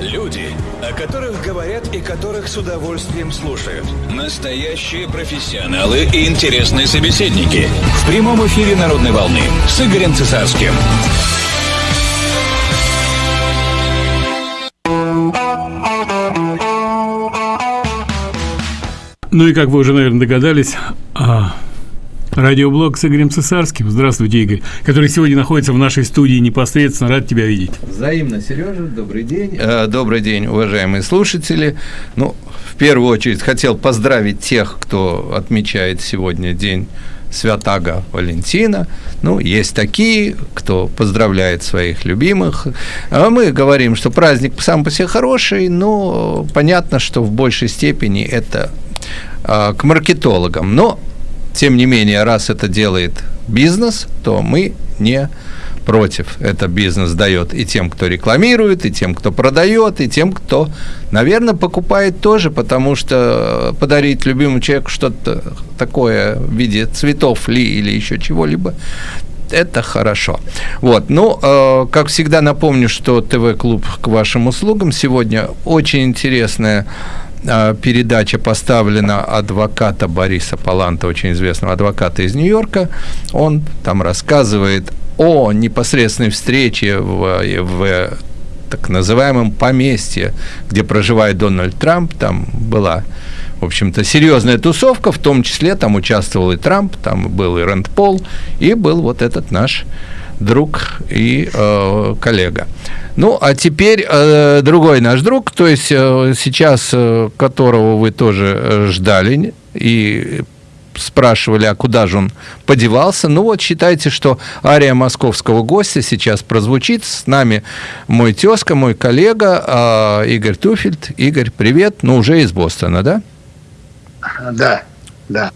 Люди, о которых говорят и которых с удовольствием слушают. Настоящие профессионалы и интересные собеседники. В прямом эфире «Народной волны» с Игорем Цесарским. Ну и как вы уже, наверное, догадались, а, Радиоблог с Игорем Цесарским. Здравствуйте, Игорь, который сегодня находится в нашей студии непосредственно. Рад тебя видеть. Взаимно, Сережа. Добрый день. Э, добрый день, уважаемые слушатели. Ну, в первую очередь хотел поздравить тех, кто отмечает сегодня день Святаго Валентина. Ну, есть такие, кто поздравляет своих любимых. А мы говорим, что праздник сам по себе хороший, но понятно, что в большей степени это э, к маркетологам. Но тем не менее, раз это делает бизнес, то мы не против. Это бизнес дает и тем, кто рекламирует, и тем, кто продает, и тем, кто, наверное, покупает тоже, потому что подарить любимому человеку что-то такое в виде цветов ли или еще чего-либо, это хорошо. Вот, ну, э, как всегда напомню, что ТВ-клуб к вашим услугам сегодня очень интересная передача поставлена адвоката Бориса Паланта, очень известного адвоката из Нью-Йорка. Он там рассказывает о непосредственной встрече в, в так называемом поместье, где проживает Дональд Трамп. Там была, в общем-то, серьезная тусовка, в том числе там участвовал и Трамп, там был и Рэнд Пол, и был вот этот наш друг и э, коллега. Ну, а теперь э, другой наш друг, то есть э, сейчас, э, которого вы тоже э, ждали и спрашивали, а куда же он подевался. Ну вот, считайте, что ария московского гостя сейчас прозвучит. С нами мой тезка, мой коллега э, Игорь Туфельд. Игорь, привет. Ну, уже из Бостона, да? Да, да.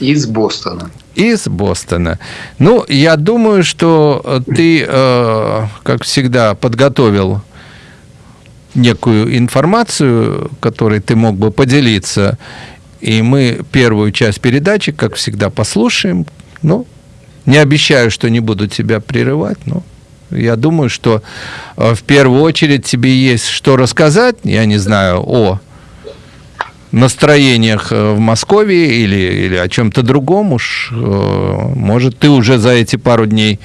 Из Бостона из Бостона. Ну, я думаю, что э, ты, э, как всегда, подготовил некую информацию, которой ты мог бы поделиться. И мы первую часть передачи, как всегда, послушаем. Ну, не обещаю, что не буду тебя прерывать, но я думаю, что э, в первую очередь тебе есть что рассказать, я не знаю, о настроениях э, в Москве или, или о чем-то другом уж. Э, может, ты уже за эти пару дней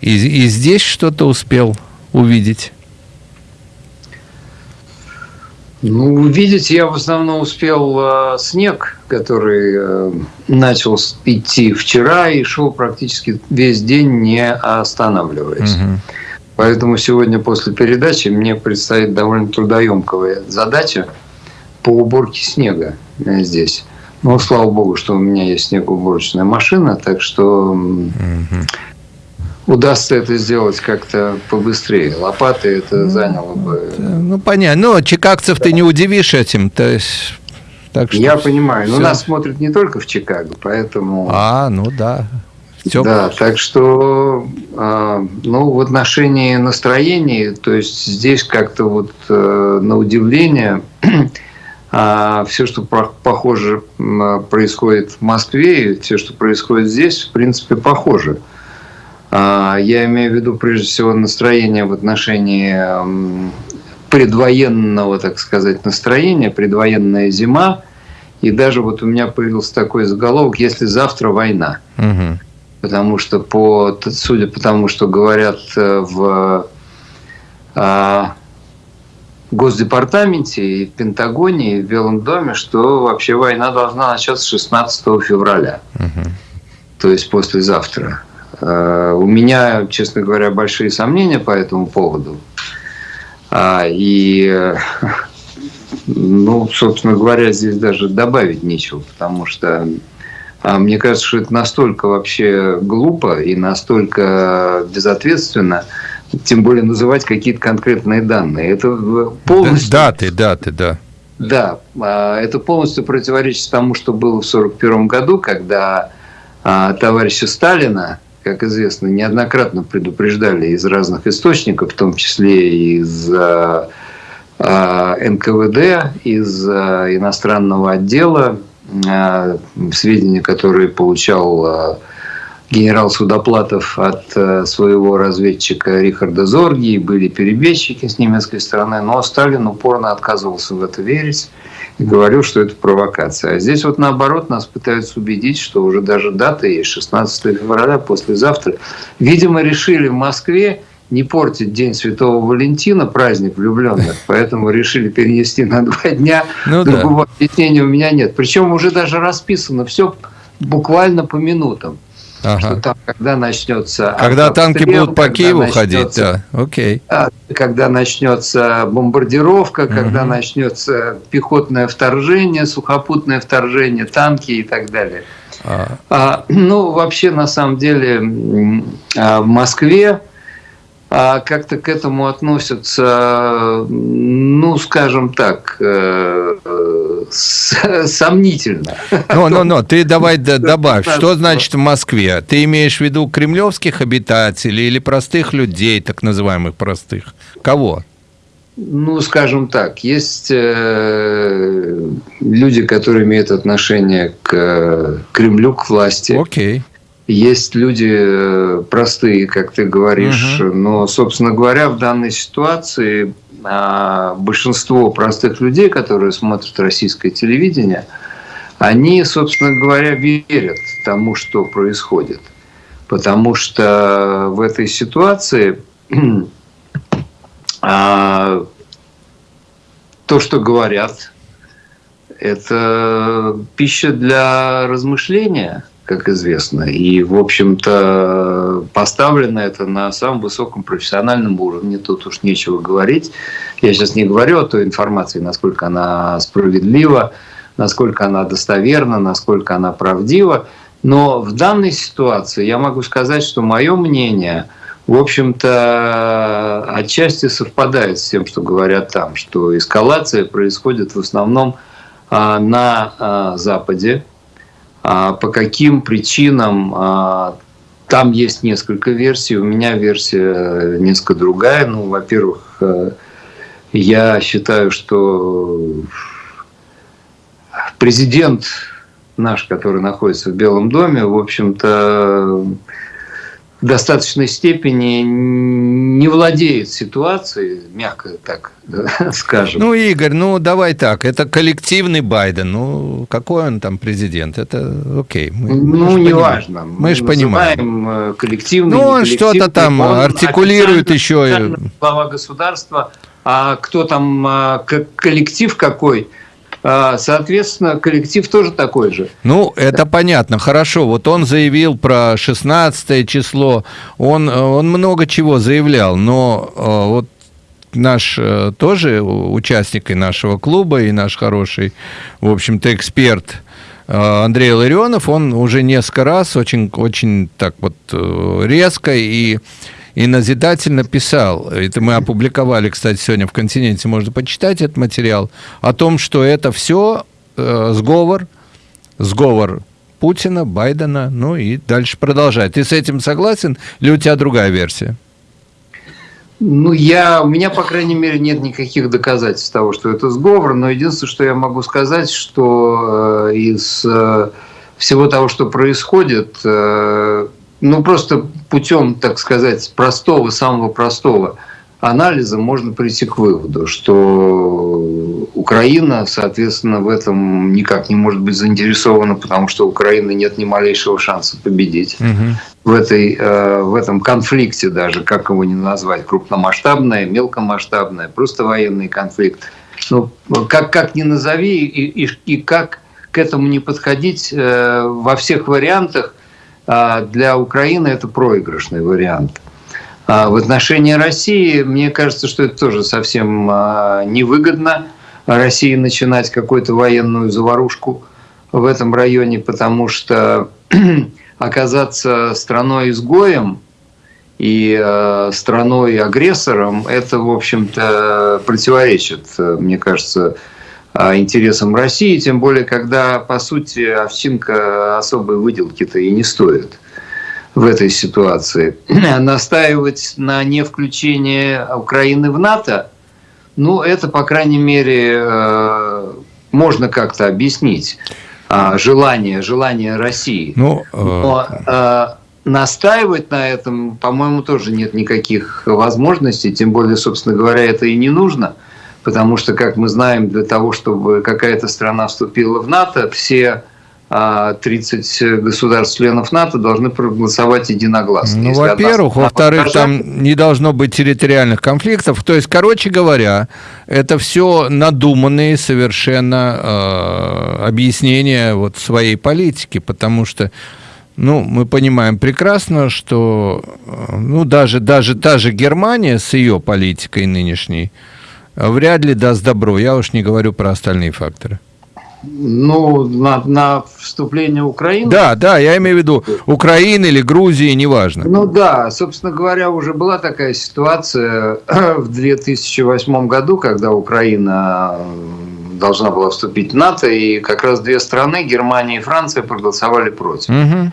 и, и здесь что-то успел увидеть? Ну, увидеть я в основном успел э, снег, который э, начал идти вчера и шел практически весь день, не останавливаясь. Угу. Поэтому сегодня после передачи мне предстоит довольно трудоемкая задача – по уборке снега э, здесь. Ну, слава богу, что у меня есть снегоуборочная машина, так что угу. удастся это сделать как-то побыстрее. Лопаты это ну, заняло бы. Ну, понятно. Ну, чикагцев ты не удивишь этим. То есть, так что Я понимаю. Все. Но нас смотрят не только в Чикаго, поэтому. А, ну да. Все да, так что э, ну, в отношении настроений, то есть здесь как-то вот э, на удивление а все, что похоже происходит в Москве, и все, что происходит здесь, в принципе, похоже. А, я имею в виду, прежде всего, настроение в отношении предвоенного, так сказать, настроения, предвоенная зима. И даже вот у меня появился такой заголовок «Если завтра война». Угу. Потому что, по, судя по тому, что говорят э, в а, Госдепартаменте и в Пентагоне, и в Белом доме, что вообще война должна начаться 16 февраля, угу. то есть послезавтра. Э, у меня, честно говоря, большие сомнения по этому поводу. А, и, ну, собственно говоря, здесь даже добавить нечего, потому что а, мне кажется, что это настолько вообще глупо и настолько безответственно, тем более называть какие-то конкретные данные. Это полностью... Даты, даты, да. Да, а, это полностью противоречит тому, что было в 1941 году, когда а, товарища Сталина, как известно, неоднократно предупреждали из разных источников, в том числе из а, НКВД, из иностранного отдела, сведения, которые получал генерал Судоплатов от э, своего разведчика Рихарда Зорги, были перебежчики с немецкой стороны, но Сталин упорно отказывался в это верить и говорил, что это провокация. А здесь вот наоборот нас пытаются убедить, что уже даже дата есть, 16 февраля, послезавтра. Видимо, решили в Москве не портить День Святого Валентина, праздник влюбленных, поэтому решили перенести на два дня. Ну, Другого да. объяснения у меня нет. Причем уже даже расписано все буквально по минутам. Ага. Что там, когда начнется... Когда танки будут по Киеву ходить, да, окей. Когда начнется бомбардировка, угу. когда начнется пехотное вторжение, сухопутное вторжение, танки и так далее. А. А, ну, вообще, на самом деле, а, в Москве а как-то к этому относятся, ну, скажем так, э, сомнительно. Ну, ну, ну, ты давай добавь, что значит в Москве? Ты имеешь в виду кремлевских обитателей или простых людей, так называемых простых? Кого? Ну, скажем так, есть э, люди, которые имеют отношение к Кремлю, к власти. Окей. Есть люди э, простые, как ты говоришь, угу. но, собственно говоря, в данной ситуации а, большинство простых людей, которые смотрят российское телевидение, они, собственно говоря, верят тому, что происходит. Потому что в этой ситуации а, то, что говорят, это пища для размышления – как известно. И, в общем-то, поставлено это на самом высоком профессиональном уровне. Тут уж нечего говорить. Я сейчас не говорю о той информации, насколько она справедлива, насколько она достоверна, насколько она правдива. Но в данной ситуации я могу сказать, что мое мнение, в общем-то, отчасти совпадает с тем, что говорят там, что эскалация происходит в основном а, на а, Западе, по каким причинам а, там есть несколько версий. У меня версия несколько другая. Ну, во-первых, э, я считаю, что президент наш, который находится в Белом доме, в общем-то, в достаточной степени не владеет ситуацией, мягко так скажем. Ну, Игорь, ну давай так, это коллективный Байден, ну какой он там президент, это окей. Мы, ну, мы неважно. Мы, же понимаем. Э, коллективный, Ну, он что-то там он артикулирует еще. Глава государства, а кто там, а, коллектив какой – соответственно, коллектив тоже такой же. Ну, это понятно, хорошо. Вот он заявил про 16 число, он, он много чего заявлял, но а, вот наш э, тоже участник и нашего клуба, и наш хороший, в общем-то, эксперт а, Андрей Ларионов, он уже несколько раз очень, очень так вот э, резко и и назидательно писал, это мы опубликовали, кстати, сегодня в «Континенте», можно почитать этот материал, о том, что это все э, сговор, сговор Путина, Байдена, ну и дальше продолжать. Ты с этим согласен или у тебя другая версия? Ну, я, у меня, по крайней мере, нет никаких доказательств того, что это сговор, но единственное, что я могу сказать, что э, из э, всего того, что происходит, э, ну, просто путем, так сказать, простого, самого простого анализа можно прийти к выводу, что Украина, соответственно, в этом никак не может быть заинтересована, потому что у Украины нет ни малейшего шанса победить угу. в, этой, э, в этом конфликте даже, как его не назвать, крупномасштабное, мелкомасштабное, просто военный конфликт. Ну, как, как ни назови и, и, и как к этому не подходить э, во всех вариантах, для Украины это проигрышный вариант. А в отношении России, мне кажется, что это тоже совсем а, невыгодно России начинать какую-то военную заварушку в этом районе, потому что оказаться страной-изгоем и страной-агрессором, это, в общем-то, противоречит, мне кажется, а, интересам России, тем более, когда, по сути, овчинка особой выделки-то и не стоит в этой ситуации. Настаивать на не включении Украины в НАТО, ну, это, по крайней мере, э, можно как-то объяснить. А, желание, желание России. Ну, э... Но, настаивать на этом, по-моему, тоже нет никаких возможностей, тем более, собственно говоря, это и не нужно, потому что, как мы знаем, для того, чтобы какая-то страна вступила в НАТО, все 30 а, государств-членов НАТО должны проголосовать единогласно. Ну, во-первых. Во-вторых, там не должно быть территориальных конфликтов. То есть, короче говоря, это все надуманные совершенно э, объяснения вот своей политики, потому что ну, мы понимаем прекрасно, что ну, даже, даже та же Германия с ее политикой нынешней вряд ли даст добро. Я уж не говорю про остальные факторы. Ну, на, на вступление Украины? Да, да, я имею в виду Украины или Грузии, неважно. Ну да, собственно говоря, уже была такая ситуация в 2008 году, когда Украина должна была вступить в НАТО, и как раз две страны, Германия и Франция, проголосовали против. Угу.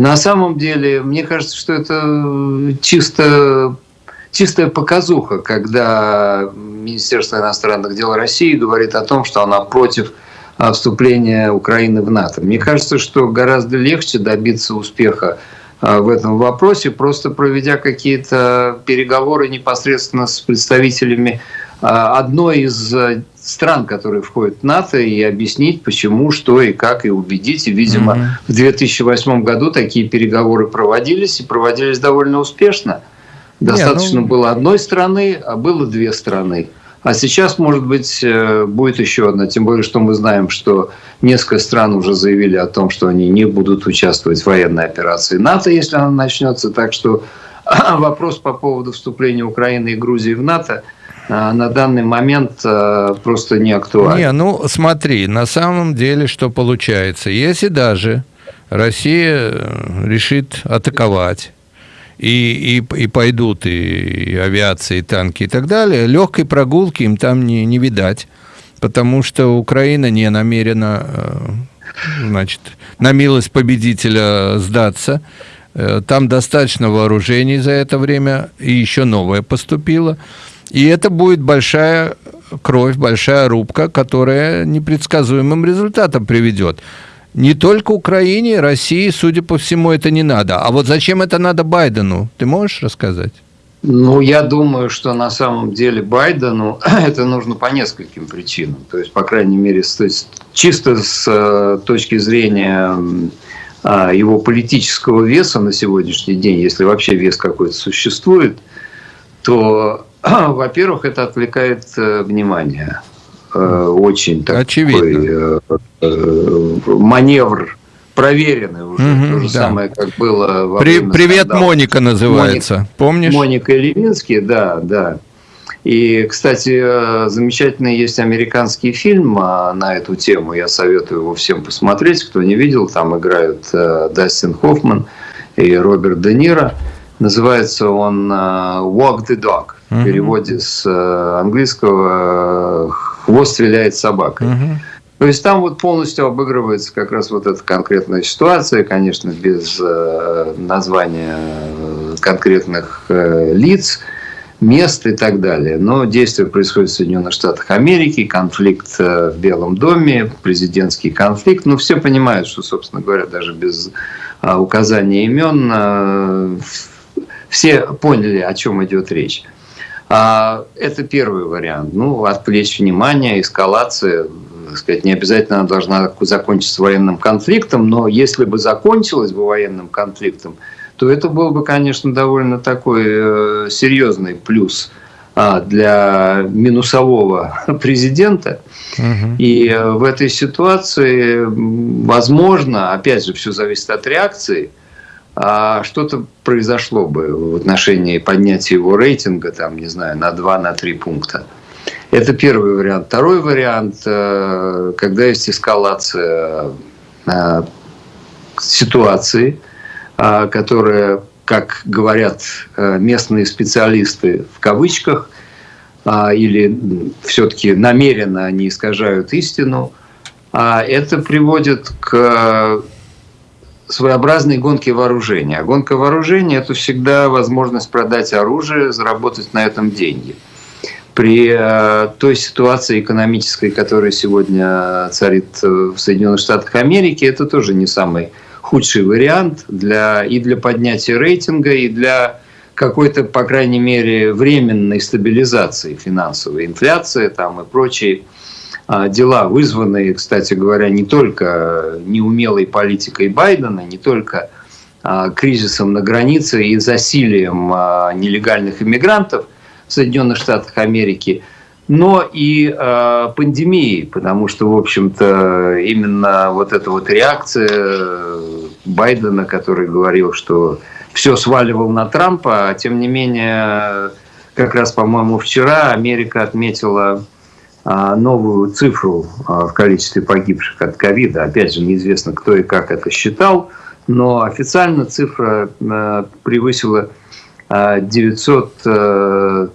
На самом деле, мне кажется, что это чисто чистая показуха, когда Министерство иностранных дел России говорит о том, что она против вступления Украины в НАТО. Мне кажется, что гораздо легче добиться успеха а, в этом вопросе, просто проведя какие-то переговоры непосредственно с представителями а, одной из а, стран, которые входят в НАТО, и объяснить, почему, что и как, и убедить. И, видимо, mm-hmm. в 2008 году такие переговоры проводились, и проводились довольно успешно. Достаточно Не, ну... было одной страны, а было две страны. А сейчас, может быть, э, будет еще одна. Тем более, что мы знаем, что несколько стран уже заявили о том, что они не будут участвовать в военной операции НАТО, если она начнется. Так что вопрос по поводу вступления Украины и Грузии в НАТО э, на данный момент э, просто не актуален. Не, ну смотри, на самом деле что получается? Если даже Россия решит атаковать и, и, и пойдут и, и авиация, и танки, и так далее, легкой прогулки им там не, не видать, потому что Украина не намерена, э, значит, на милость победителя сдаться. Э, там достаточно вооружений за это время, и еще новое поступило. И это будет большая кровь, большая рубка, которая непредсказуемым результатом приведет не только Украине, России, судя по всему, это не надо. А вот зачем это надо Байдену? Ты можешь рассказать? Ну, я думаю, что на самом деле Байдену это нужно по нескольким причинам. То есть, по крайней мере, есть, чисто с э, точки зрения а, его политического веса на сегодняшний день, если вообще вес какой-то существует, то, во-первых, это отвлекает э, внимание очень такой Очевидно. Э, э, маневр проверенный уже. Угу, То же да. самое, как было во При, время Привет, скандала. Моника называется. Моника, Помнишь? Моника Левинский, да, да. И, кстати, замечательный есть американский фильм а, на эту тему. Я советую его всем посмотреть. Кто не видел, там играют Дастин Хоффман и Роберт Де Ниро. Называется он «Walk the Dog». В переводе с английского хвост виляет собакой. Угу. То есть там вот полностью обыгрывается как раз вот эта конкретная ситуация, конечно, без э, названия э, конкретных э, лиц, мест и так далее. Но действие происходит в Соединенных Штатах Америки, конфликт э, в Белом доме, президентский конфликт. Ну, все понимают, что, собственно говоря, даже без э, указания имен э, все поняли, о чем идет речь. А, это первый вариант. Ну, отвлечь внимание, эскалация, так сказать, не обязательно должна закончиться военным конфликтом, но если бы закончилась бы военным конфликтом, то это был бы, конечно, довольно такой э, серьезный плюс а, для минусового президента. Угу. И э, в этой ситуации, возможно, опять же, все зависит от реакции – что-то произошло бы в отношении поднятия его рейтинга, там, не знаю, на 2-3 на пункта. Это первый вариант. Второй вариант, э, когда есть эскалация э, ситуации, э, которая, как говорят местные специалисты в кавычках, или все-таки намеренно они искажают истину, это приводит к своеобразной гонки вооружения. А гонка вооружения – это всегда возможность продать оружие, заработать на этом деньги. При э, той ситуации экономической, которая сегодня царит в Соединенных Штатах Америки, это тоже не самый худший вариант для, и для поднятия рейтинга, и для какой-то, по крайней мере, временной стабилизации финансовой, инфляции там и прочие а, дела, вызванные, кстати говоря, не только неумелой политикой Байдена, не только а, кризисом на границе и засилием а, нелегальных иммигрантов в Соединенных Штатах Америки, но и э, пандемией, потому что, в общем-то, именно вот эта вот реакция Байдена, который говорил, что все сваливал на Трампа, а тем не менее, как раз, по-моему, вчера Америка отметила а, новую цифру а, в количестве погибших от ковида. Опять же, неизвестно, кто и как это считал, но официально цифра а, превысила 900,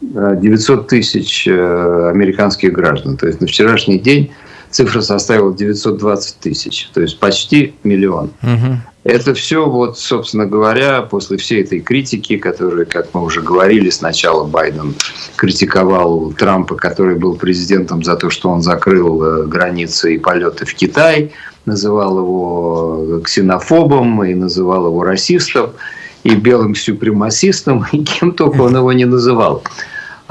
900 тысяч американских граждан. То есть на вчерашний день цифра составила 920 тысяч, то есть почти миллион. Угу. Это все, вот, собственно говоря, после всей этой критики, которую, как мы уже говорили, сначала Байден критиковал Трампа, который был президентом за то, что он закрыл э, границы и полеты в Китай, называл его ксенофобом и называл его расистом и белым сюпремасистом, и кем только он его не называл.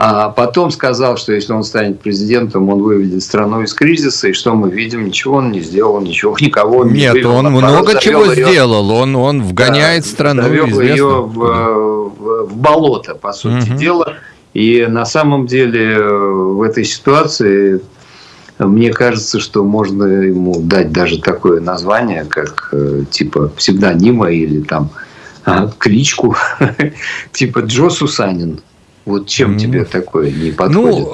А потом сказал, что если он станет президентом, он выведет страну из кризиса. И что мы видим? Ничего он не сделал, ничего, никого не Нет, вывел. он много чего ее, сделал. Он, он вгоняет да, страну завел ее в, в, в болото, по сути угу. дела. И на самом деле в этой ситуации мне кажется, что можно ему дать даже такое название, как э, типа псевдонима или там а, кличку, типа Джо Сусанин. Вот чем mm. тебе такое не подходит?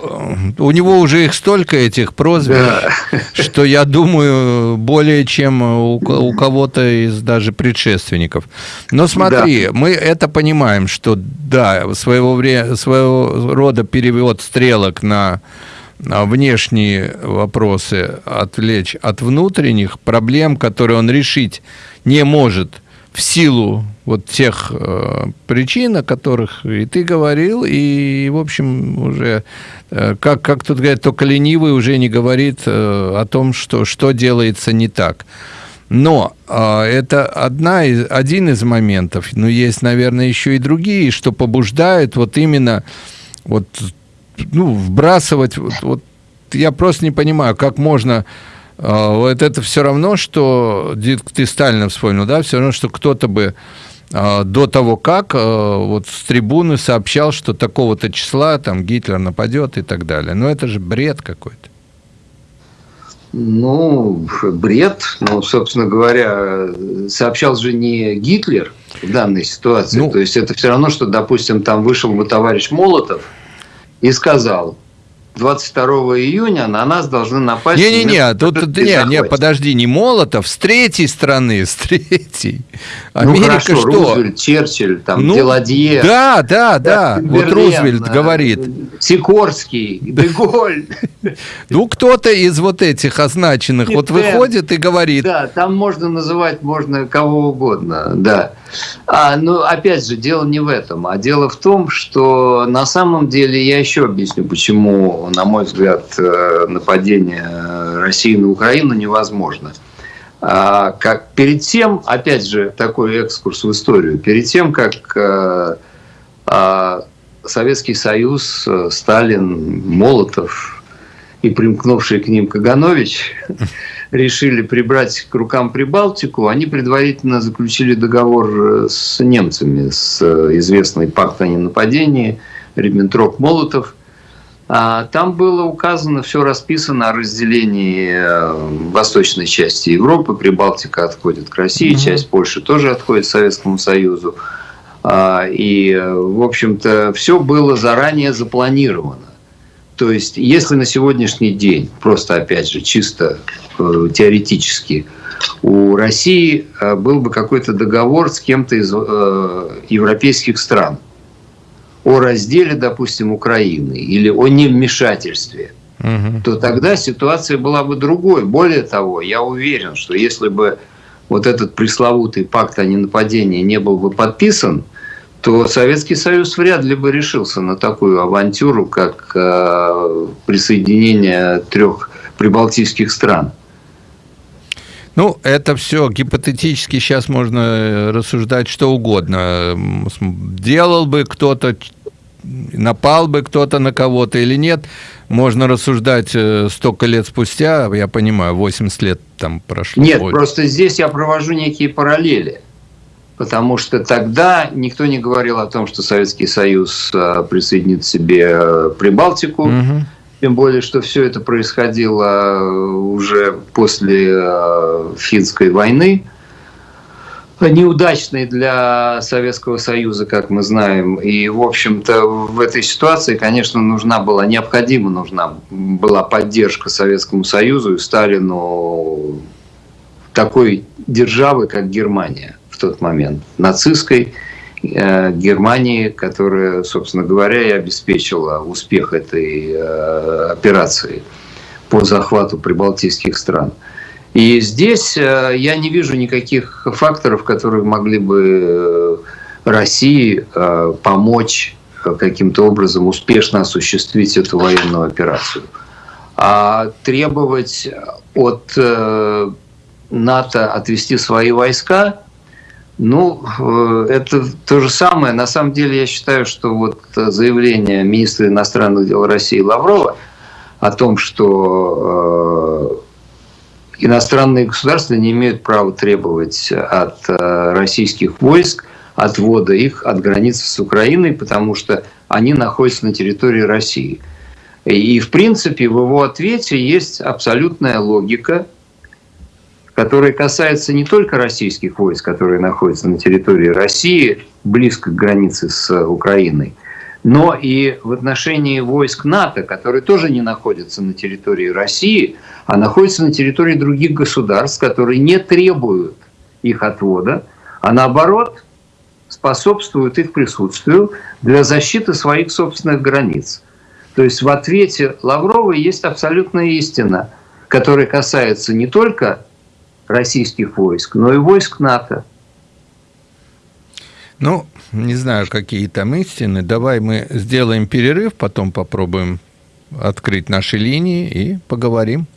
Ну, у него уже их столько, этих прозвищ, да. что я думаю, более чем у, у кого-то из даже предшественников. Но смотри, да. мы это понимаем, что да, своего, вре- своего рода перевод стрелок на внешние вопросы отвлечь от внутренних проблем, которые он решить не может в силу вот тех э, причин, о которых и ты говорил, и, в общем, уже, э, как, как тут говорят, только ленивый уже не говорит э, о том, что, что делается не так. Но э, это одна из, один из моментов, но есть, наверное, еще и другие, что побуждают вот именно вот, ну, вбрасывать, вот, вот я просто не понимаю, как можно а, вот это все равно, что ты Сталина вспомнил, да, все равно, что кто-то бы до того, как а, вот с трибуны сообщал, что такого-то числа там Гитлер нападет и так далее. Но это же бред какой-то. Ну, бред. Ну, собственно говоря, сообщал же не Гитлер в данной ситуации. Ну, То есть это все равно, что, допустим, там вышел бы товарищ Молотов и сказал, 22 июня на нас должны напасть... Не-не-не, тут, не, не, подожди, не Молотов, с третьей стороны, с третьей. Ну, Америка ну хорошо, что? Рузвельт, Черчилль, там, ну, Деладье. Да, да, да, вот Рузвельт говорит. Сикорский, Деголь. Ну, кто-то из вот этих означенных вот выходит и говорит. Да, там можно называть, можно кого угодно, да. А, ну, опять же, дело не в этом, а дело в том, что на самом деле, я еще объясню, почему, на мой взгляд, э, нападение России на Украину невозможно. А, как, перед тем, опять же, такой экскурс в историю, перед тем, как а, а, Советский Союз, Сталин, Молотов и примкнувший к ним Каганович решили прибрать к рукам Прибалтику, они предварительно заключили договор э, с немцами, с э, известной пакт о ненападении, Риббентроп-Молотов. А там было указано, все расписано о разделении э, восточной части Европы. Прибалтика отходит к России, угу. часть Польши тоже отходит к Советскому Союзу. А, и, в общем-то, все было заранее запланировано. То есть, если на сегодняшний день, просто опять же, чисто э, теоретически, у России э, был бы какой-то договор с кем-то из э, европейских стран о разделе, допустим, Украины или о невмешательстве, угу. то тогда ситуация была бы другой. Более того, я уверен, что если бы вот этот пресловутый пакт о ненападении не был бы подписан, то Советский Союз вряд ли бы решился на такую авантюру, как э, присоединение трех прибалтийских стран. Ну, это все гипотетически сейчас можно рассуждать что угодно. Делал бы кто-то, напал бы кто-то на кого-то или нет, можно рассуждать э, столько лет спустя, я понимаю, 80 лет там прошло. Нет, больше. просто здесь я провожу некие параллели. Потому что тогда никто не говорил о том, что Советский Союз э, присоединит себе э, Прибалтику. Угу. Тем более, что все это происходило уже после финской войны неудачный для Советского Союза, как мы знаем. И, в общем-то, в этой ситуации, конечно, нужна была, необходима нужна была поддержка Советскому Союзу и Сталину такой державы, как Германия в тот момент, нацистской э, Германии, которая, собственно говоря, и обеспечила успех этой э, операции по захвату прибалтийских стран. И здесь э, я не вижу никаких факторов, которые могли бы э, России э, помочь каким-то образом успешно осуществить эту военную операцию. А требовать от НАТО отвести свои войска, ну, это то же самое. На самом деле я считаю, что вот заявление министра иностранных дел России Лаврова о том, что иностранные государства не имеют права требовать от э, российских войск отвода их от границы с Украиной, потому что они находятся на территории России. И, в принципе, в его ответе есть абсолютная логика, которая касается не только российских войск, которые находятся на территории России, близко к границе с Украиной, но и в отношении войск НАТО, которые тоже не находятся на территории России, а находятся на территории других государств, которые не требуют их отвода, а наоборот способствуют их присутствию для защиты своих собственных границ. То есть в ответе Лаврова есть абсолютная истина, которая касается не только российских войск, но и войск НАТО. Ну, не знаю, какие там истины. Давай мы сделаем перерыв, потом попробуем открыть наши линии и поговорим.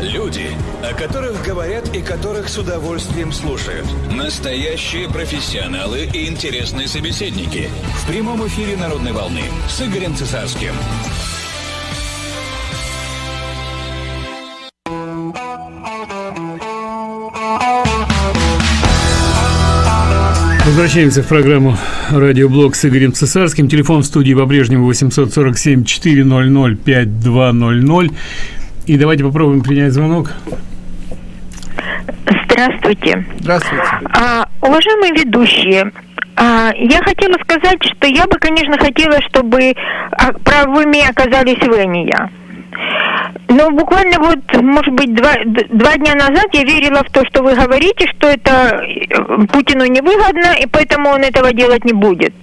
Люди, о которых говорят и которых с удовольствием слушают. Настоящие профессионалы и интересные собеседники. В прямом эфире «Народной волны» с Игорем Цесарским. Возвращаемся в программу «Радиоблог» с Игорем Цесарским. Телефон в студии по-прежнему 847-400-5200. И давайте попробуем принять звонок. Здравствуйте. Здравствуйте. А, уважаемые ведущие, а, я хотела сказать, что я бы, конечно, хотела, чтобы а, правыми оказались вы, а не я. Ну, буквально вот, может быть, два, два дня назад я верила в то, что вы говорите, что это э, Путину невыгодно, и поэтому он этого делать не будет.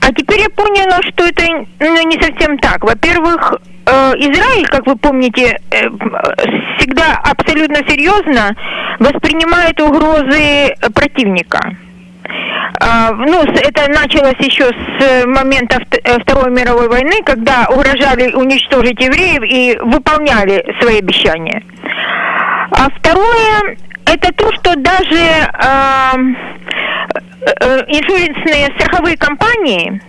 А теперь я поняла, что это ну, не совсем так. Во-первых, э, Израиль, как вы помните, э, всегда абсолютно серьезно воспринимает угрозы противника. А, ну, это началось еще с э, момента э, Второй мировой войны, когда угрожали уничтожить евреев и выполняли свои обещания. А второе, это то, что даже э, э, иншуренсные страховые компании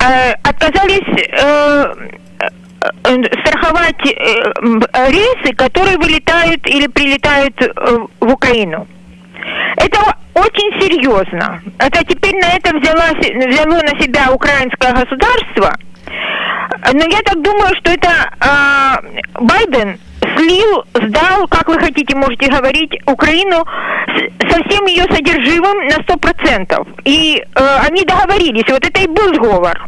э, отказались э, страховать рейсы, которые вылетают или прилетают в Украину. Это очень серьезно. Это теперь на это взяло, взяло на себя украинское государство. Но я так думаю, что это э, Байден слил, сдал, как вы хотите, можете говорить, Украину со всем ее содержимым на сто процентов. И э, они договорились. Вот это и был сговор.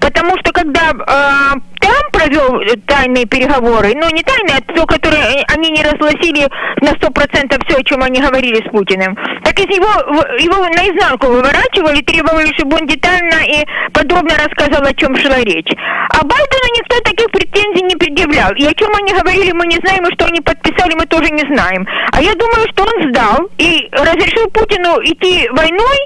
Потому что когда э, Трамп провел тайные переговоры, ну не тайные, а то, которые они не разгласили на сто процентов все, о чем они говорили с Путиным, так из него его наизнанку выворачивали, требовали, чтобы он детально и подробно рассказал, о чем шла речь. А Байдену никто таких претензий не предъявлял. И о чем они говорили, мы не знаем, и что они подписали, мы тоже не знаем. А я думаю, что он сдал и разрешил Путину идти войной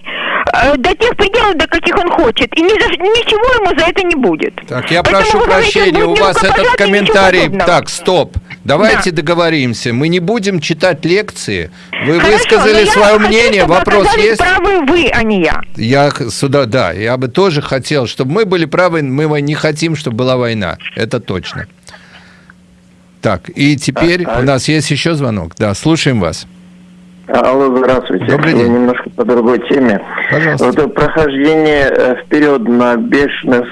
э, до тех пределов, до каких он хочет. И ни за, ничего ему за это не будет. Так, я Поэтому прошу прощения, у вас этот комментарий... Так, стоп. давайте да. договоримся. Мы не будем читать лекции. Вы Хорошо, высказали свое мнение. Хочу, Вопрос есть? правы вы, а не я. Я сюда, да. Я бы тоже хотел, чтобы мы были правы. Мы не хотим, чтобы была война. Это точно. Так, и теперь а, у нас есть еще звонок. Да, слушаем вас. Алло, здравствуйте. Добрый день. Я немножко по другой теме. Пожалуйста. Вот прохождение э, вперед на бешеность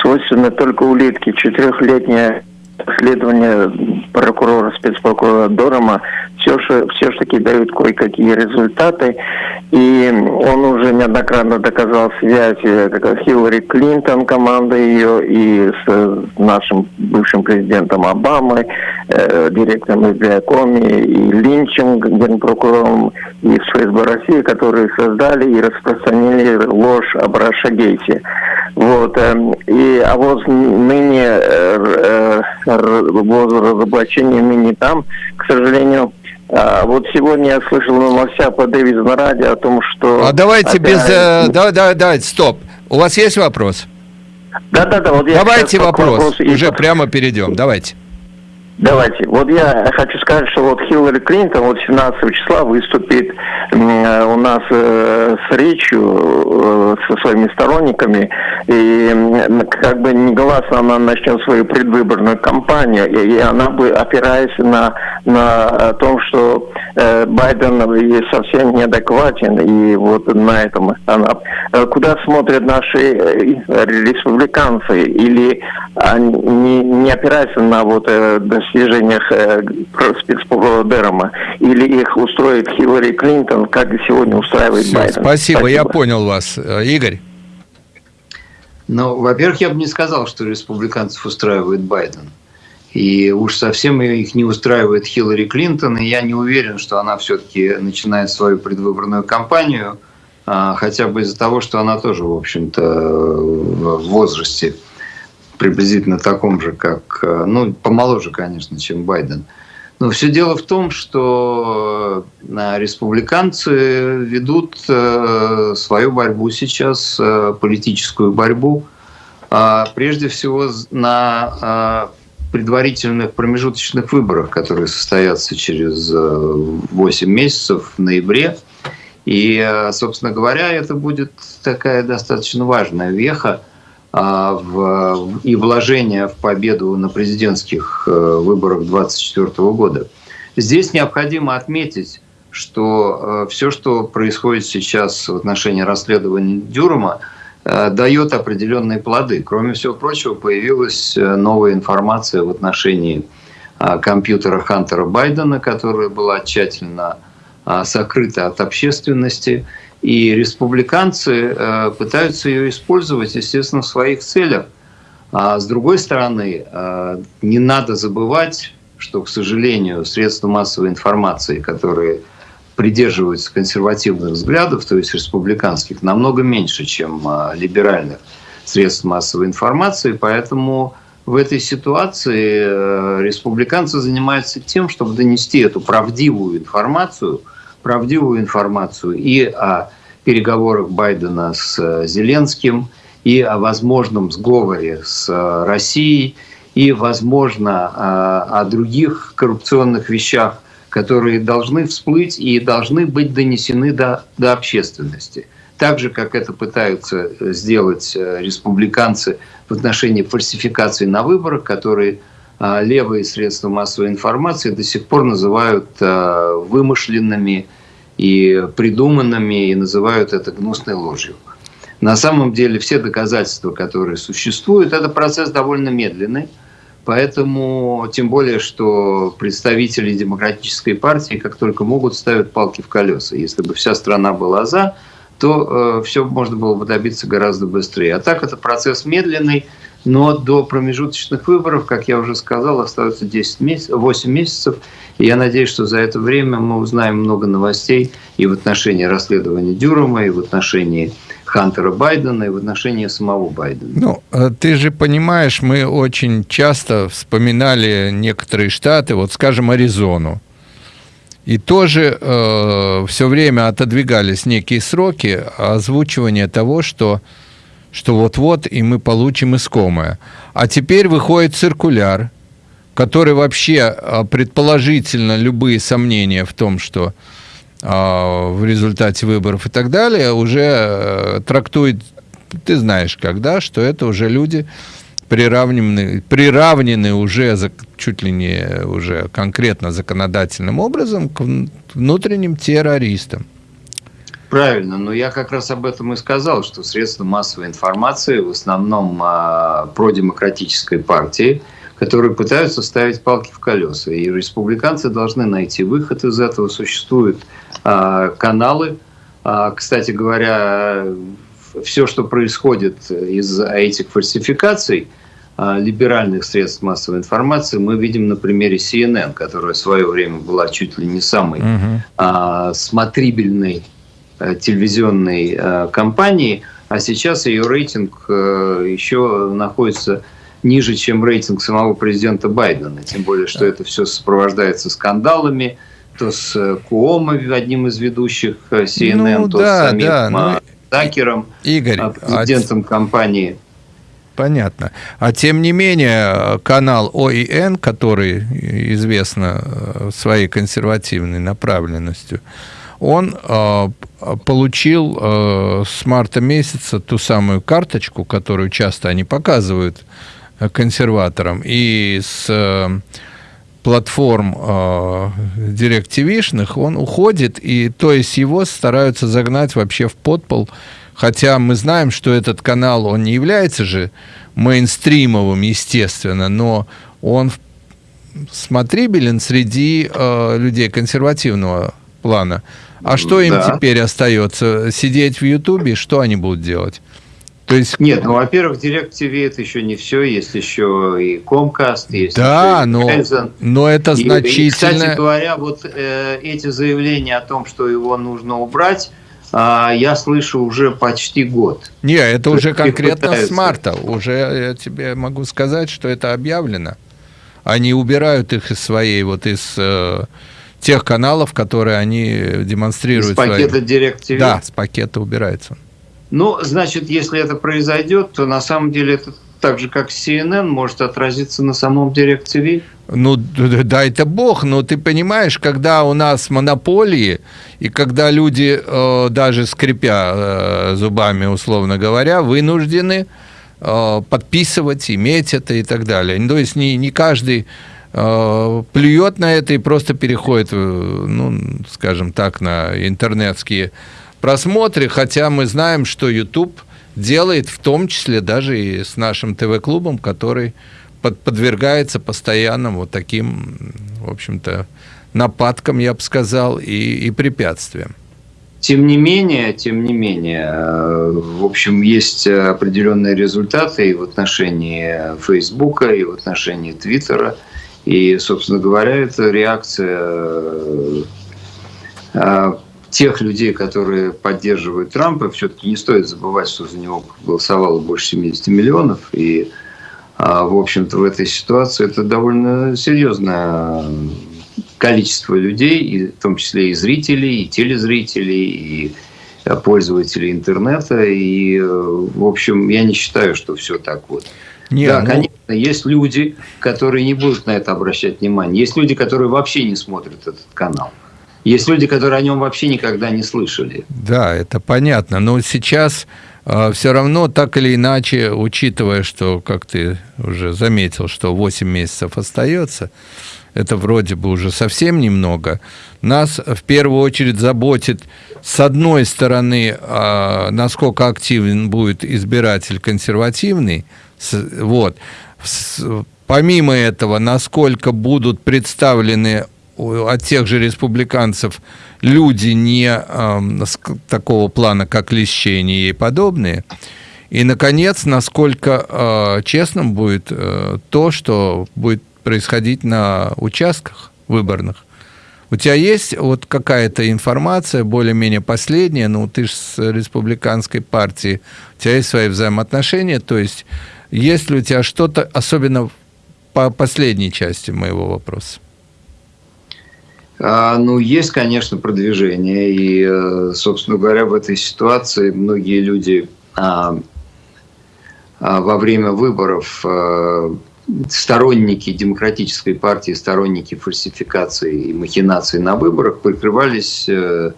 свойственно только улитке. Четырехлетняя расследование прокурора, спецпрокурора Дорома все все же таки дают кое-какие результаты. И он уже неоднократно доказал связь э, Хиллари Клинтон, команда ее, и с нашим бывшим президентом Обамой, э, директором FBI Коми, и Линчем, генпрокурором из ФСБ России, которые создали и распространили ложь об Рашагейте. Вот. Э, и, а вот ныне э, э, воз разоблачения ныне там, к сожалению, а, вот сегодня я слышал новостя по Дэвиду радио о том, что... А давайте опять... без... Э, давай, давай, давай, стоп. У вас есть вопрос? Да, да, да. Вот давайте вопрос. вопрос. Уже и... прямо перейдем. Давайте. Давайте. Вот я хочу сказать, что вот Хиллари Клинтон вот 17 числа выступит э, у нас э, с речью э, со своими сторонниками, и как бы негласно она начнет свою предвыборную кампанию, и, она бы, опираясь на, на том, что Байден совсем неадекватен, и вот на этом она... Куда смотрят наши республиканцы, или не, не опираются на вот достижениях э, спецпродерма, или их устроит Хиллари Клинтон, как сегодня устраивает Все, Байден. Спасибо, спасибо, я понял вас. Э, Игорь? Ну, во-первых, я бы не сказал, что республиканцев устраивает Байден. И уж совсем их не устраивает Хиллари Клинтон, и я не уверен, что она все-таки начинает свою предвыборную кампанию, а, хотя бы из-за того, что она тоже, в общем-то, в возрасте приблизительно таком же, как, э, ну, помоложе, конечно, чем Байден. Но все дело в том, что э, республиканцы ведут э, свою борьбу сейчас, политическую борьбу, а прежде всего на предварительных промежуточных выборах, которые состоятся через 8 месяцев в ноябре. И, собственно говоря, это будет такая достаточно важная веха в, и вложения в победу на президентских э, выборах 2024 года. Здесь необходимо отметить, что э, все, что происходит сейчас в отношении расследования Дюрма, э, дает определенные плоды. Кроме всего прочего, появилась новая информация в отношении компьютера Хантера Байдена, которая была тщательно сокрыта от общественности. И республиканцы э, пытаются ее использовать, естественно, в своих целях. А с другой стороны, э, не надо забывать, что, к сожалению, средства массовой информации, которые придерживаются консервативных взглядов, то есть республиканских, намного меньше, чем э, либеральных средств массовой информации. Поэтому в этой ситуации республиканцы занимаются тем, чтобы донести эту правдивую информацию – правдивую информацию и о переговорах Байдена с э, Зеленским, и о возможном сговоре с э, Россией, и, возможно, э, о других коррупционных вещах, которые должны всплыть и должны быть донесены до, до общественности. Так же, как это пытаются сделать республиканцы в отношении фальсификаций на выборах, которые левые средства массовой информации до сих пор называют а, вымышленными и придуманными, и называют это гнусной ложью. На самом деле все доказательства, которые существуют, это процесс довольно медленный, поэтому тем более, что представители демократической партии как только могут ставят палки в колеса. Если бы вся страна была за, то э, все можно было бы добиться гораздо быстрее. А так это процесс медленный, но до промежуточных выборов, как я уже сказал, остается 10 месяцев, 8 месяцев. И я надеюсь, что за это время мы узнаем много новостей и в отношении расследования Дюрама, и в отношении Хантера Байдена, и в отношении самого Байдена. Ну, э, ты же понимаешь, мы очень часто вспоминали некоторые штаты, вот, скажем, Аризону. И тоже э, все время отодвигались некие сроки озвучивания того, что что вот-вот и мы получим искомое. А теперь выходит циркуляр, который вообще а, предположительно любые сомнения в том, что а, в результате выборов и так далее, уже э, трактует, ты знаешь, когда, что это уже люди приравнены, приравнены уже чуть ли не уже конкретно законодательным образом к внутренним террористам. Правильно, но я как раз об этом и сказал, что средства массовой информации в основном э, продемократической партии, которые пытаются ставить палки в колеса. И республиканцы должны найти выход из этого. Существуют э, каналы. Э, кстати говоря, все, что происходит из этих фальсификаций либеральных средств массовой информации, мы видим на примере CNN, которая в свое время была чуть ли не самой угу. смотрибельной Э, телевизионной э, компании, а сейчас ее рейтинг э, еще находится ниже, чем рейтинг самого президента Байдена. Тем более, что это все сопровождается скандалами, то с Куомо, одним из ведущих CNN, ну, то да, с самим да, ну, Такером, Игорь, а президентом а... компании. Понятно. А тем не менее, канал ОИН, который известно своей консервативной направленностью, он э, получил э, с марта месяца ту самую карточку, которую часто они показывают э, консерваторам, и с э, платформ э, директивишных он уходит, и то есть его стараются загнать вообще в подпол, хотя мы знаем, что этот канал, он не является же мейнстримовым, естественно, но он смотрибелен среди э, людей консервативного плана. А что им да. теперь остается? Сидеть в Ютубе? Что они будут делать? То есть... Нет, ну, во-первых, Direct TV это еще не все, есть еще и Comcast, есть да, еще но, Verizon. но это значительно... И, и, кстати говоря, вот э, эти заявления о том, что его нужно убрать, э, я слышу уже почти год. Не, это То уже конкретно пытаются. с марта. Уже я тебе могу сказать, что это объявлено. Они убирают их из своей, вот из... Э, тех каналов, которые они демонстрируют. С пакета свои... Direct Да, с пакета убирается. Ну, значит, если это произойдет, то на самом деле это так же, как CNN, может отразиться на самом Direct Ну, да, это бог, но ты понимаешь, когда у нас монополии, и когда люди, э, даже скрипя э, зубами, условно говоря, вынуждены э, подписывать, иметь это и так далее. То есть не, не каждый плюет на это и просто переходит, э, ну, скажем так, на интернетские просмотры, хотя мы знаем, что YouTube делает в том числе даже и с нашим ТВ-клубом, который под, подвергается постоянным вот таким, в общем-то, нападкам, я бы сказал, и, и препятствиям. Тем не менее, тем не менее, э, в общем, есть определенные результаты и в отношении Фейсбука, и в отношении Твиттера – и, собственно говоря, это реакция э, э, тех людей, которые поддерживают Трампа. Все-таки не стоит забывать, что за него голосовало больше 70 миллионов. И, э, в общем-то, в этой ситуации это довольно серьезное количество людей, в том числе и зрителей, и телезрителей, и пользователей интернета. И, в общем, я не считаю, что все так вот. Не, да, ну... конечно, есть люди, которые не будут на это обращать внимание. Есть люди, которые вообще не смотрят этот канал. Есть люди, которые о нем вообще никогда не слышали. Да, это понятно. Но сейчас э, все равно, так или иначе, учитывая, что, как ты уже заметил, что 8 месяцев остается, это вроде бы уже совсем немного, нас в первую очередь заботит, с одной стороны, э, насколько активен будет избиратель консервативный, вот. Помимо этого, насколько будут представлены от тех же республиканцев люди не э, такого плана, как Лещение и подобные. И, наконец, насколько э, честным будет э, то, что будет происходить на участках выборных. У тебя есть вот какая-то информация, более-менее последняя, ну, ты же с республиканской партии, у тебя есть свои взаимоотношения, то есть есть ли у тебя что-то, особенно по последней части моего вопроса? А, ну, есть, конечно, продвижение. И, э, собственно говоря, в этой ситуации многие люди а, а, во время выборов а, сторонники демократической партии, сторонники фальсификации и махинаций на выборах прикрывались э,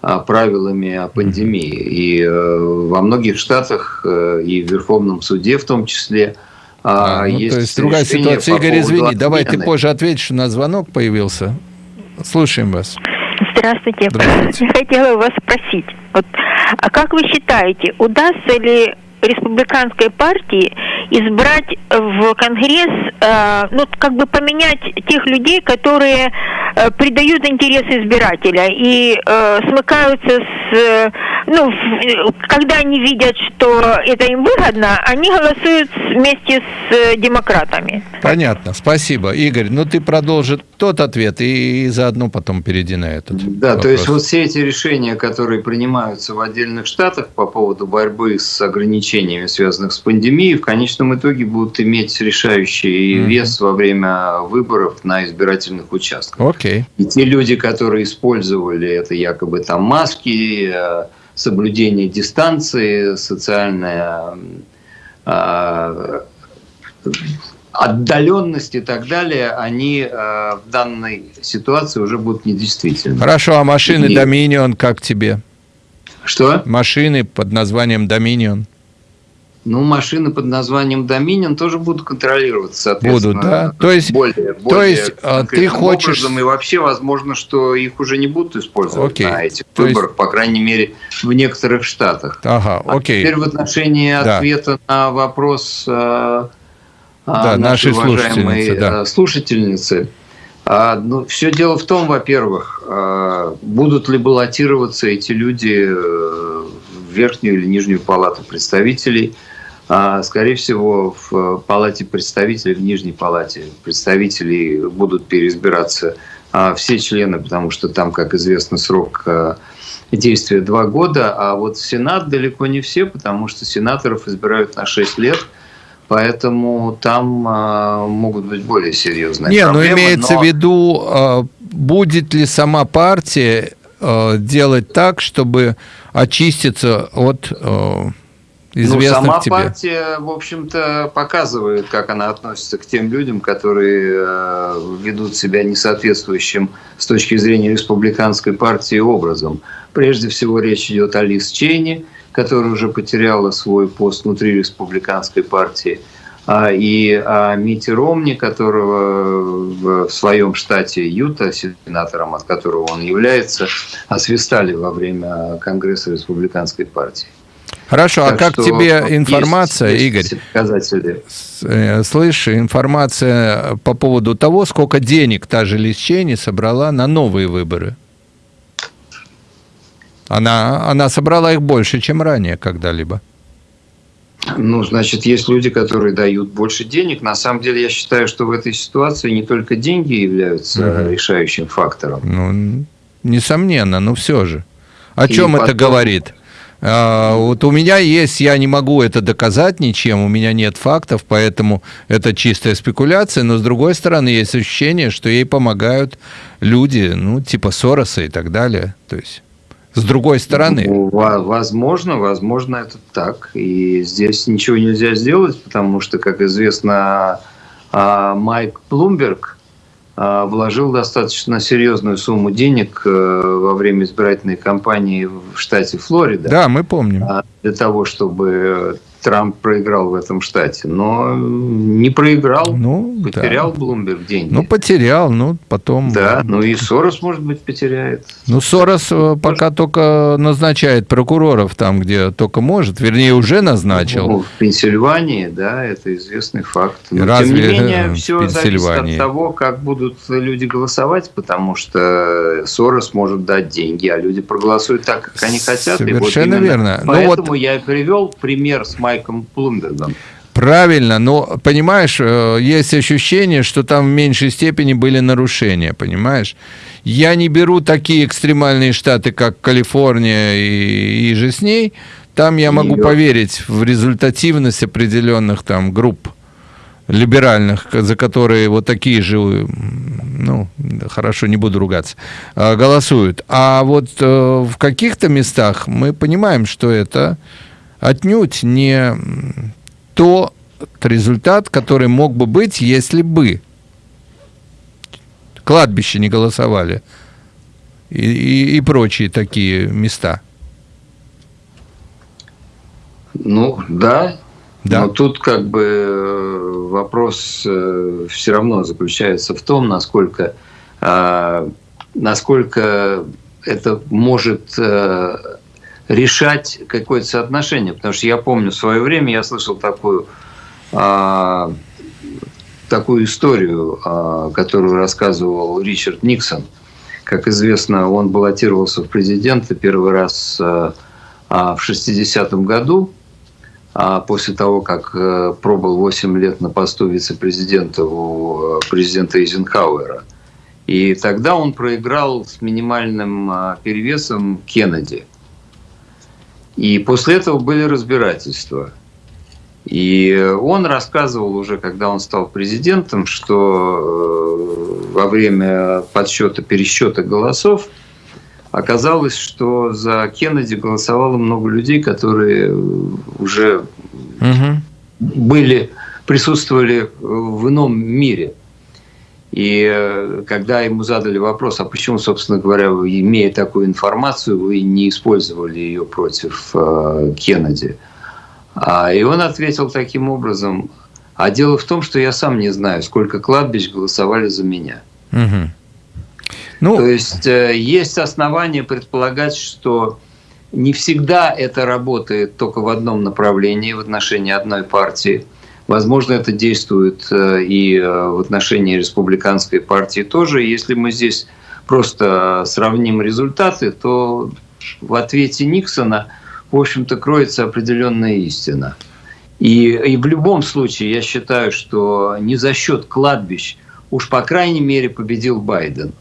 правилами о пандемии. И э, во многих штатах, э, и в Верховном суде в том числе, а, ну, есть то есть другая ситуация. Игорь, извини, отмены. давай ты позже ответишь, у нас звонок появился. Слушаем вас. Здравствуйте. Здравствуйте. Я хотела вас спросить, вот, а как вы считаете, удастся ли республиканской партии избрать в Конгресс, э, ну, как бы поменять тех людей, которые э, придают интересы избирателя и э, смыкаются с, э, ну, в, когда они видят, что это им выгодно, они голосуют вместе с э, демократами. Понятно, спасибо. Игорь, ну ты продолжи тот ответ и, и заодно потом перейди на этот. Да, вопрос. то есть вот все эти решения, которые принимаются в отдельных штатах по поводу борьбы с ограничениями, связанных с пандемией, в конечном итоге будут иметь решающий mm-hmm. вес во время выборов на избирательных участках. Okay. И те люди, которые использовали это якобы там маски, э, соблюдение дистанции, социальная э, отдаленность и так далее, они э, в данной ситуации уже будут недействительны. Хорошо, а машины и... Dominion как тебе? Что? Машины под названием Dominion. Ну, машины под названием Dominion тоже будут контролироваться, соответственно. Будут, да? То есть, более, более то есть а, ты хочешь... Образом, и вообще, возможно, что их уже не будут использовать окей. на этих то выборах, есть... по крайней мере, в некоторых штатах. Ага, окей. А теперь в отношении да. ответа на вопрос э, да, нашей, нашей уважаемой да. Э, слушательницы. А, ну, все дело в том, во-первых, а, будут ли баллотироваться эти люди э, в верхнюю или нижнюю палату представителей – а, скорее всего, в палате представителей, в нижней палате представителей будут переизбираться а, все члены, потому что там, как известно, срок а, действия два года, а вот в Сенат далеко не все, потому что сенаторов избирают на 6 лет, поэтому там могут быть более серьезные Не, проблемы. Не, но имеется но... в виду, будет ли сама партия делать так, чтобы очиститься от известных ну, сама тебе? партия, в общем-то, показывает, как она относится к тем людям, которые э, ведут себя несоответствующим с точки зрения республиканской партии образом. Прежде всего речь идет о Лиз Чейни, которая уже потеряла свой пост внутри республиканской партии, а, и о Мите Ромни, которого в своем штате Юта, сенатором, от которого он является, освистали во время Конгресса республиканской партии. Хорошо, а так а как тебе информация, есть, есть Игорь? Показатели. Э, слышь, информация по поводу того, сколько денег та же Лисчени собрала на новые выборы? Она, она собрала их больше, чем ранее когда-либо. Ну, значит, есть люди, которые дают больше денег. На самом деле, я считаю, что в этой ситуации не только деньги являются угу. решающим фактором. Ну, несомненно, но все же. О И чем потом... это говорит? А, вот у меня есть, я не могу это доказать ничем, у меня нет фактов, поэтому это чистая спекуляция, но с другой стороны есть ощущение, что ей помогают люди, ну, типа Сороса и так далее. То есть с другой стороны. Ну, возможно, возможно, это так. И здесь ничего нельзя сделать, потому что, как известно, а, Майк Блумберг вложил достаточно серьезную сумму денег э, во время избирательной кампании в штате Флорида. Да, мы помним. А, для того, чтобы Трамп проиграл в этом штате, но не проиграл, ну, потерял да. Блумберг деньги. Ну, потерял, ну, потом... Да, ну и Сорос, может быть, потеряет. Ну, Сорос может... Э, пока только назначает прокуроров там, где только может, вернее, уже назначил. Ну, в Пенсильвании, да, это известный факт. Но, Разве тем не менее, все зависит от того, как будут люди голосовать, потому что Сорос может дать деньги, а люди проголосуют так, как они хотят. Совершенно вот верно. Поэтому ну, вот... я привел пример с Майком Блумбергом. Правильно, но, понимаешь, э, есть ощущение, что там в меньшей степени были нарушения, понимаешь? Я не беру такие экстремальные штаты, как Калифорния и, и же с ней. Там я могу поверить в результативность определенных там групп либеральных, за которые вот такие же, ну, хорошо, не буду ругаться, а, голосуют. А вот э, в каких-то местах мы понимаем, что это отнюдь не то, результат, который мог бы быть, если бы кладбище не голосовали и, и, и прочие такие места. Ну, да. Да. Но тут как бы э, вопрос э, все равно заключается в том, насколько, а, насколько это может э, решать какое-то соотношение. Потому что я помню в свое время, я слышал такую, а, такую историю, а, которую рассказывал Ричард Никсон. Как известно, он баллотировался в президенты первый раз в 60-м году, после того, как э, пробыл 8 лет на посту вице-президента у э, президента Эйзенхауэра. И тогда он проиграл с минимальным перевесом Кеннеди. И после этого были разбирательства. И он рассказывал уже, когда он стал президентом, что э, во время подсчета, пересчета голосов оказалось, что за Кеннеди голосовало много людей, которые уже угу. были, присутствовали в ином мире. И э, когда ему задали вопрос, а почему, собственно говоря, имея такую информацию, вы не использовали ее против э, Кеннеди? А, и он ответил таким образом, а дело в том, что я сам не знаю, сколько кладбищ голосовали за меня. Угу. Ну... То есть э, есть основания предполагать, что не всегда это работает только в одном направлении, в отношении одной партии – Возможно, это действует э, и э, в отношении республиканской партии тоже. Если мы здесь просто сравним результаты, то в ответе Никсона, в общем-то, кроется определенная истина. И, и в любом случае я считаю, что не за счет кладбищ, уж по крайней мере победил Байден.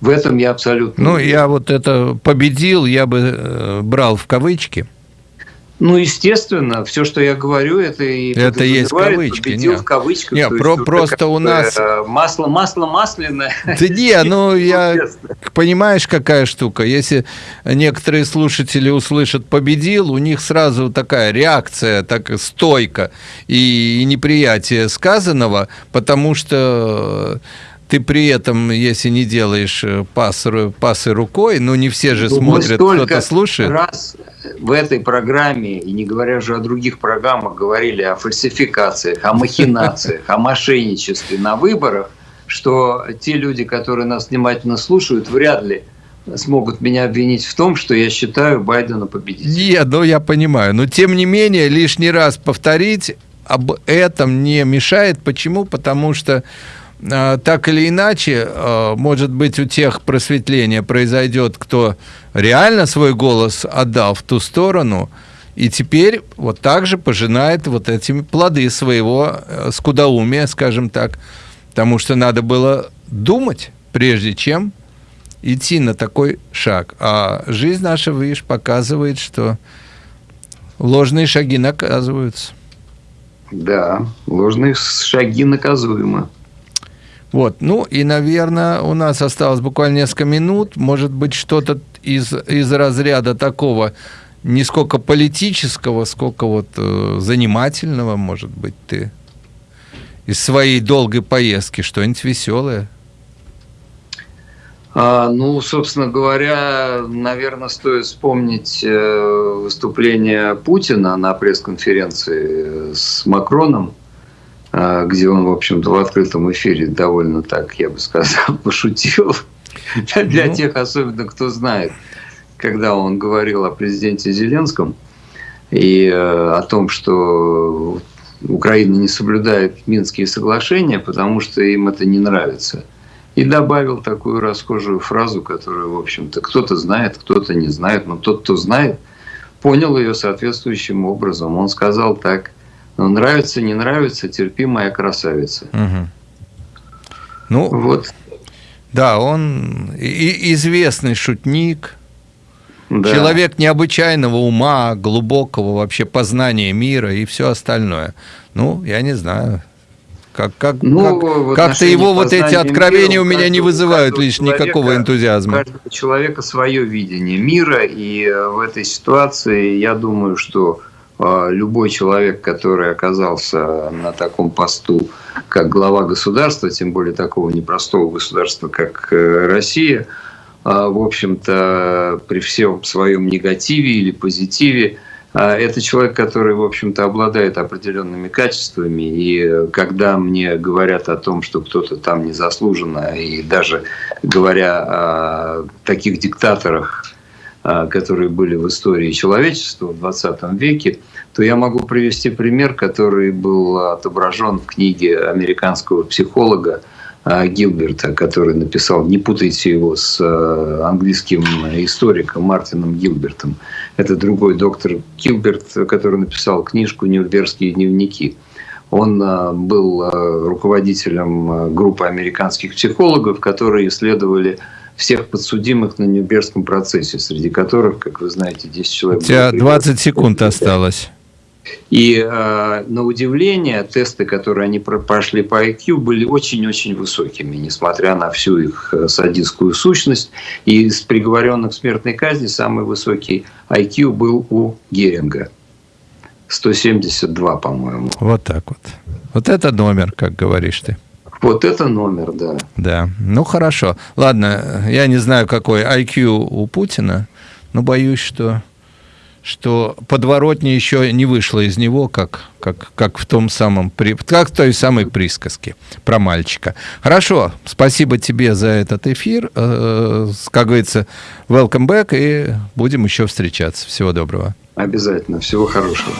В этом я абсолютно... Ну, я вот это победил, я бы э, брал в кавычки – ну, естественно, все, что я говорю, это и это есть кавычки. Победил нет. в кавычках. Нет, про, просто у нас э, масло, масло масляное. Да не, ну я понимаешь, какая штука. Если некоторые слушатели услышат "победил", у них сразу такая реакция, так стойка и неприятие сказанного, потому что ты при этом, если не делаешь э, пас, пасы рукой, ну не все же ну, смотрят, кто-то слушает. раз в этой программе, и не говоря уже о других программах, говорили о фальсификациях, о махинациях, о мошенничестве на выборах, что те люди, которые нас внимательно слушают, вряд ли смогут меня обвинить в том, что я считаю Байдена победителем. Нет, ну я понимаю. Но тем не менее, лишний раз повторить об этом не мешает. Почему? Потому что так или иначе, а, может быть, у тех просветление произойдет, кто реально свой голос отдал в ту сторону, и теперь вот так же пожинает вот эти плоды своего э, скудоумия, скажем так, потому что надо было думать, прежде чем идти на такой шаг. А жизнь наша, видишь, показывает, что ложные шаги наказываются. Да, ложные шаги наказуемы. Вот, ну и, наверное, у нас осталось буквально несколько минут. Может быть, что-то из, из разряда такого, не сколько политического, сколько вот э, занимательного, может быть, ты из своей долгой поездки, что-нибудь веселое? А, ну, собственно говоря, наверное, стоит вспомнить э, выступление Путина на пресс-конференции с Макроном где он, в общем-то, в открытом эфире довольно так, я бы сказал, пошутил. Для ну. тех, особенно, кто знает, когда он говорил о президенте Зеленском и э, о том, что Украина не соблюдает Минские соглашения, потому что им это не нравится. И добавил такую расхожую фразу, которую, в общем-то, кто-то знает, кто-то не знает, но тот, кто знает, понял ее соответствующим образом. Он сказал так – нравится, не нравится, терпи, моя красавица. Угу. Ну, вот. Да, он и известный шутник, да. человек необычайного ума, глубокого вообще познания мира и все остальное. Ну, я не знаю. Как, как, ну, как, как-то его вот эти откровения мира, у меня не вызывают лишь никакого энтузиазма. У каждого человека свое видение мира, и э, в этой ситуации я думаю, что любой человек, который оказался на таком посту, как глава государства, тем более такого непростого государства, как э, Россия, в общем-то, при всем своем негативе или позитиве, это человек, который, в общем-то, обладает определенными качествами. И когда мне говорят о том, что кто-то там незаслуженно, и даже говоря о таких диктаторах, а, которые были в истории человечества в 20 веке, то я могу привести пример, который был отображен в книге американского психолога а, Гилберта, который написал, не путайте его с а, английским историком Мартином Гилбертом. Это другой доктор Гилберт, который написал книжку «Нюрнбергские дневники». Он был руководителем группы американских психологов, которые исследовали всех подсудимых на Нюрнбергском процессе, среди которых, как вы знаете, 10 человек... У тебя 20 секунд осталось. И э, на удивление, тесты, которые они прошли по IQ, были очень-очень высокими, несмотря на всю их э, садистскую сущность. И из приговоренных к смертной казни самый высокий IQ был у Геринга. 172, по-моему. Вот так вот. Вот это номер, как говоришь ты. Вот это номер, да. Да, ну хорошо. Ладно, я не знаю, какой IQ у Путина, но боюсь, что что подворотня еще не вышла из него, как, как, как в том самом, как в той самой присказке про мальчика. Хорошо, спасибо тебе за этот эфир. Э, как говорится, welcome back, и будем еще встречаться. Всего доброго. Обязательно. Всего хорошего.